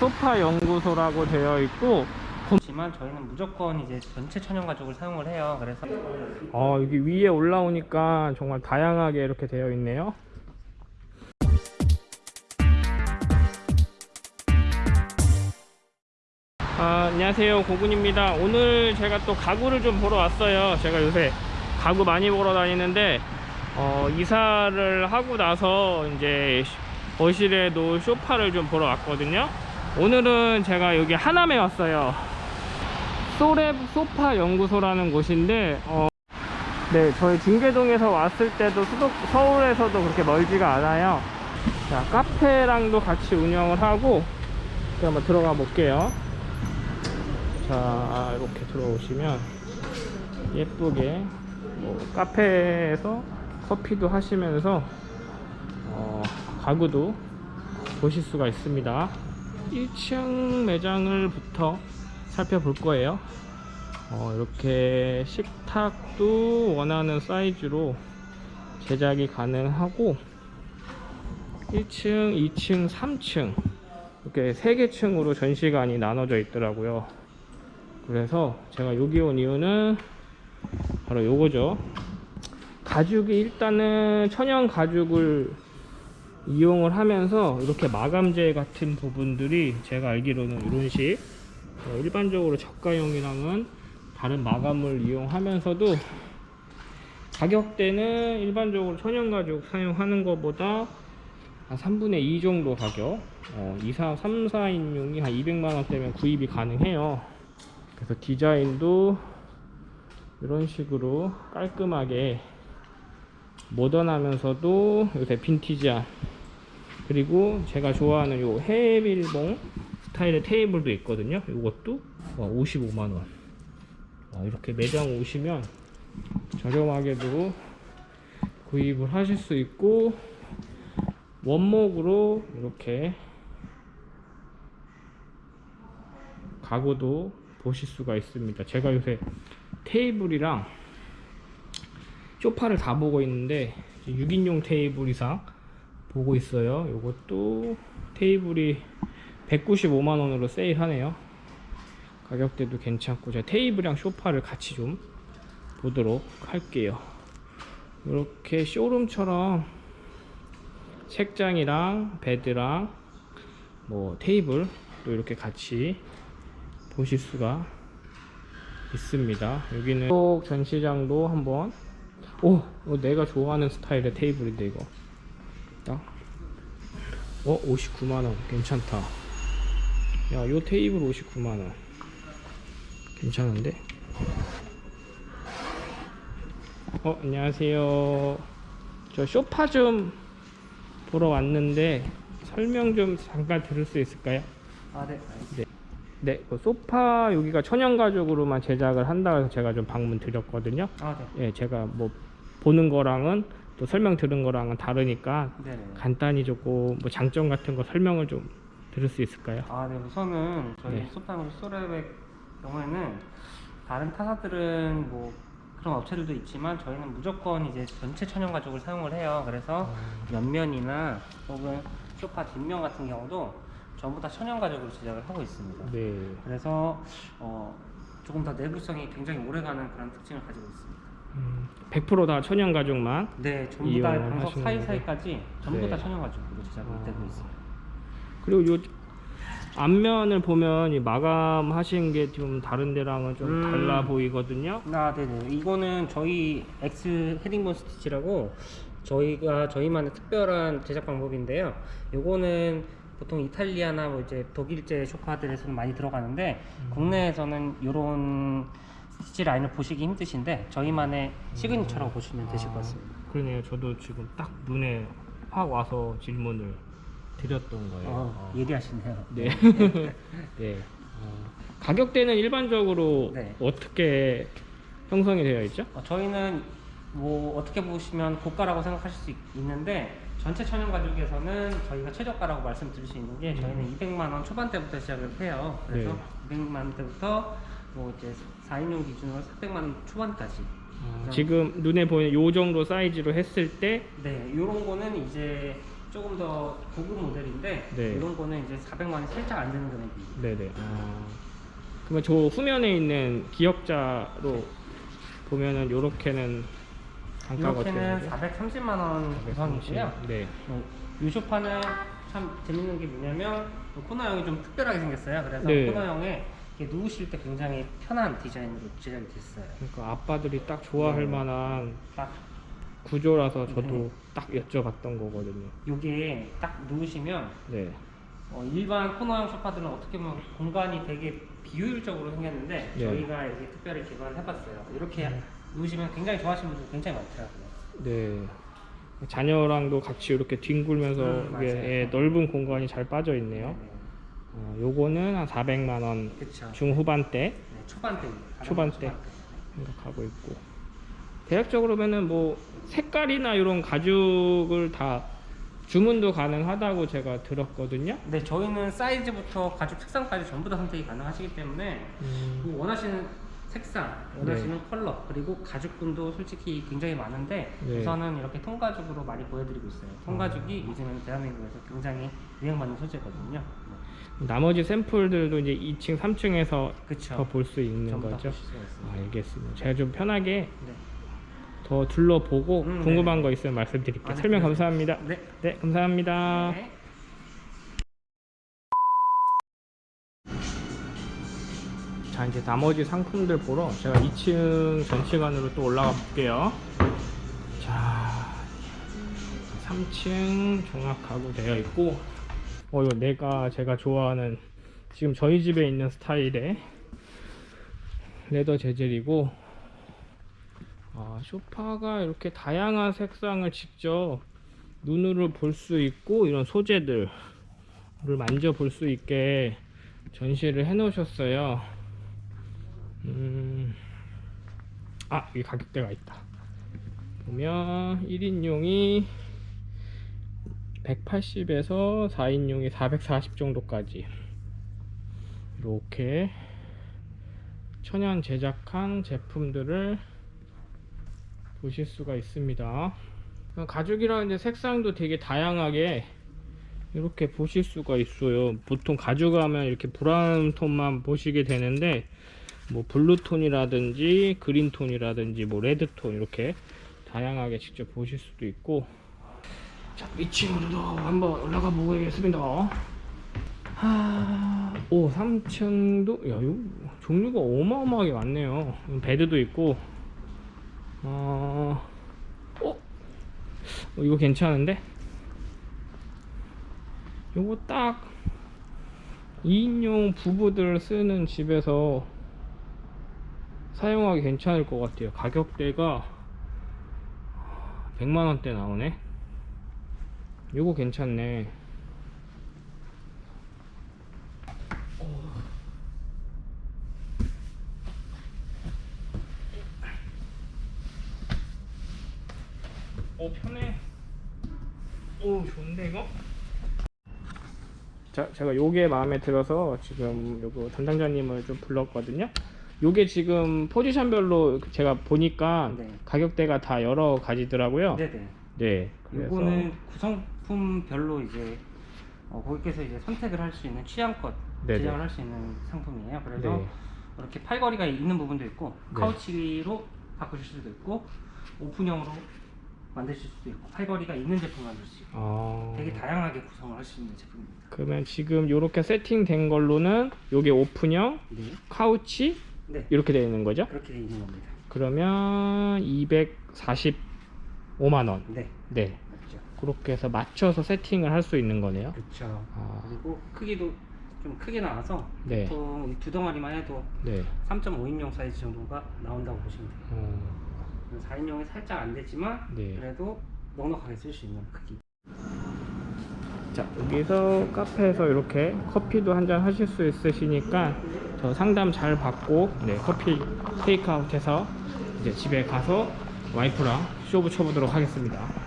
소파 연구소라고 되어 있고 지만 저희는 무조건 이제 전체 천연 가죽을 사용을 해요. 그래서 어, 여기 위에 올라오니까 정말 다양하게 이렇게 되어 있네요. 아, 안녕하세요. 고군입니다. 오늘 제가 또 가구를 좀 보러 왔어요. 제가 요새 가구 많이 보러 다니는데, 어, 이사를 하고 나서 이제 거실에 놓을 소파를 좀 보러 왔거든요. 오늘은 제가 여기 하남에 왔어요. 소랩 소파 연구소라는 곳인데, 어, 네, 저희 중계동에서 왔을 때도 수도, 서울에서도 그렇게 멀지가 않아요. 자, 카페랑도 같이 운영을 하고, 한번 들어가 볼게요. 자, 이렇게 들어오시면 예쁘게 뭐 카페에서 커피도 하시면서 어, 가구도 보실 수가 있습니다. 1층 매장을 부터 살펴볼 거예요. 어, 이렇게 식탁도 원하는 사이즈로 제작이 가능하고 1층, 2층, 3층 이렇게 세 개 층으로 전시관이 나눠져 있더라고요. 그래서 제가 여기 온 이유는 바로 요거죠. 가죽이 일단은 천연 가죽을 이용을 하면서 이렇게 마감재 같은 부분들이 제가 알기로는 이런 식 어, 일반적으로 저가용이랑은 다른 마감을 이용하면서도 가격대는 일반적으로 천연 가죽 사용하는 것보다 한 3분의 2 정도 가격. 어, 2, 4, 3, 4인용이 한 200만원대면 구입이 가능해요. 그래서 디자인도 이런 식으로 깔끔하게 모던하면서도 요새 빈티지한 그리고 제가 좋아하는 요 해밀봉 스타일의 테이블도 있거든요. 이것도 55만원. 이렇게 매장 오시면 저렴하게도 구입을 하실 수 있고 원목으로 이렇게 가구도 보실 수가 있습니다. 제가 요새 테이블이랑 소파를 다 보고 있는데 6인용 테이블 이상 보고 있어요. 요것도 테이블이 195만원으로 세일하네요. 가격대도 괜찮고 제가 테이블이랑 소파를 같이 좀 보도록 할게요. 이렇게 쇼룸처럼 책장이랑 베드랑 뭐 테이블 또 이렇게 같이 보실 수가 있습니다. 여기는 쪽 전시장도 한번. 오 이거 내가 좋아하는 스타일의 테이블인데 이거 딱 어? 59만원 괜찮다 야요 테이블 59만원 괜찮은데 어 안녕하세요 저 소파 좀 보러 왔는데 설명 좀 잠깐 들을 수 있을까요? 아 네. 네, 그 소파 여기가 천연 가죽으로만 제작을 한다 해서 제가 좀 방문 드렸거든요. 아 네. 예, 제가 뭐 보는 거랑은 또 설명 들은 거랑은 다르니까 네네. 간단히 조금 뭐 장점 같은 거 설명을 좀 들을 수 있을까요? 아, 네. 우선은 저희 네. 소파으로 소랩의 경우에는 다른 타사들은 뭐 그런 업체들도 있지만 저희는 무조건 이제 전체 천연 가죽을 사용을 해요. 그래서 옆면이나 혹은 소파 뒷면 같은 경우도 전부 다 천연 가죽으로 제작을 하고 있습니다. 네. 그래서 어, 조금 더 내구성이 굉장히 오래가는 그런 특징을 가지고 있습니다. 음, 100%다 천연 가죽만. 네, 전부 다 이용을 방석 하시는 사이사이까지 전부 네. 다 천연 가죽으로 제작이 아. 되고 있습니다. 그리고 요 앞면을 보면 이 마감하신 게 좀 다른 데랑은 좀 음. 달라 보이거든요. 아, 네네. 이거는 저희 X 헤링본 스티치라고 저희가 저희만의 특별한 제작 방법인데요. 요거는 보통 이탈리아나 뭐 이제 독일제 쇼파들에서는 많이 들어가는데 국내에서는 이런 스티치 라인을 보시기 힘드신데 저희만의 signature라고 보시면 되실 것 같습니다. 그러네요. 저도 지금 딱 눈에 확 와서 질문을 드렸던 거예요. 어, 어. 예리하시네요. 네. 네. 어, 가격대는 일반적으로 네. 어떻게 형성이 되어 있죠? 어, 저희는 뭐 어떻게 보시면 고가라고 생각하실 수 있, 있는데 전체 천연 가죽에서는 저희가 최저가라고 말씀드릴 수 있는 게 저희는 200만 원 초반대부터 시작을 해요. 그래서 네. 200만 원대부터 뭐 이제 4인용 기준으로 400만 원 초반까지. 어, 그냥- 지금 눈에 보이는 요 정도 사이즈로 했을 때 네, 요런 거는 이제 조금 더 고급 모델인데 네. 이런 거는 이제 400만 원 살짝 안 되는 금액이. 네네. 아, 그러면 저 후면에 있는 기억자로 보면은 요렇게는 단가가 어떻게 이렇게는 되죠? 430만 원 구성이고요. 네. 어, 이 소파는 참 재밌는 게 뭐냐면 이 코너형이 좀 특별하게 생겼어요. 그래서 네. 코너형에 누우실 때 굉장히 편한 디자인으로 제작이 됐어요. 그러니까 아빠들이 딱 좋아할 네. 만한 딱 구조라서 저도 네. 딱 여쭤봤던 거거든요. 요게 딱 누우시면 네. 어, 일반 코너형 소파들은 어떻게 보면 공간이 되게 비효율적으로 생겼는데 네. 저희가 여기 특별히 개발을 해봤어요. 이렇게 네. 누우시면 굉장히 좋아하시는 분들 굉장히 많더라고요. 네. 자녀랑도 같이 이렇게 뒹굴면서 음, 이게. 예, 넓은 공간이 잘 빠져 있네요. 네. 어, 요거는 한 400만 원 그쵸. 중후반대 네, 초반대. 초반대. 생각하고 있고 대략적으로면은 뭐 색깔이나 이런 가죽을 다 주문도 가능하다고 제가 들었거든요. 네, 저희는 사이즈부터 가죽 색상까지 전부 다 선택이 가능하시기 때문에 음, 그 원하시는 색상, 원하시는 컬러, 그리고 가죽분도 솔직히 굉장히 많은데 네. 우선은 이렇게 통가죽으로 많이 보여드리고 있어요. 통가죽이 요즘은 대한민국에서 굉장히 유행받는 소재거든요. 네. 나머지 샘플들도 이제 2층, 3층에서 그쵸. 더볼 수 있는 거죠. 아, 알겠습니다. 제가 좀 편하게 네. 더 둘러보고 음, 궁금한 네네. 거 있으면 말씀드릴게요. 아, 네, 설명 네. 감사합니다. 네. 네, 감사합니다. 네. 자 이제 나머지 상품들 보러 제가 2층 전시관으로 또 올라가 볼게요 자 3층 종합 가구 되어 있고 어 이거 내가 제가 좋아하는 지금 저희 집에 있는 스타일의 레더 재질이고 아, 소파가 이렇게 다양한 색상을 직접 눈으로 볼 수 있고 이런 소재들을 만져볼 수 있게 전시를 해 놓으셨어요 음, 아, 여기 가격대가 있다. 보면 1인용이 180에서 4인용이 440 정도까지 이렇게 천연 제작한 제품들을 보실 수가 있습니다. 가죽이라는 이제 색상도 되게 다양하게 이렇게 보실 수가 있어요. 보통 가죽 하면 이렇게 브라운 톤만 보시게 되는데 뭐 블루톤이라든지 그린톤이라든지 뭐 레드톤 이렇게 다양하게 직접 보실 수도 있고 자 2층으로도 한번 올라가 보겠습니다 하... 오 3층도 야 이거 종류가 어마어마하게 많네요 bed도 있고 어... 어? 어, 이거 괜찮은데? 요거 딱 2인용 부부들 쓰는 집에서 사용하기 괜찮을 것 같아요 가격대가 100만원대 나오네 요거 괜찮네 오 편해 오 좋은데 이거? 자 제가 요게 마음에 들어서 지금 요거 담당자님을 좀 불렀거든요 요게 지금 포지션별로 제가 보니까 네. 가격대가 다 여러 가지더라고요 네네. 네 그래서 이거는 구성 품별로 이제 어, 고객께서 이제 선택을 할 수 있는 취향껏 네네. 제작을 할 수 있는 상품이에요. 그래서 네. 이렇게 팔걸이가 있는 부분도 있고 네. 카우치로 바꾸실 수도 있고 오픈형으로 만드실 수도 있고 팔걸이가 있는 제품 만들 수 있고 아... 되게 다양하게 구성을 할 수 있는 제품입니다. 그러면 지금 요렇게 세팅된 걸로는 요게 오픈형 네. 카우치 네. 이렇게 되어 있는 거죠 그렇게 되어 있는 겁니다. 그러면 245만 원 네. 네 맞죠. 그렇게 해서 맞춰서 세팅을 할 수 있는 거네요 그렇죠. 아, 그리고 크기도 좀 크게 나와서 네. 보통 이두 덩어리만 해도 네 3.5인용 사이즈 정도가 나온다고 보시면 돼요. 어, 4인용이 살짝 안 되지만 네. 그래도 넉넉하게 쓸 수 있는 크기. 자 여기서 카페에서 이렇게 커피도 한 잔 하실 수 있으시니까 저 상담 잘 받고 네 커피 테이크아웃 해서 이제 집에 가서 와이프랑 쇼부 쳐보도록 하겠습니다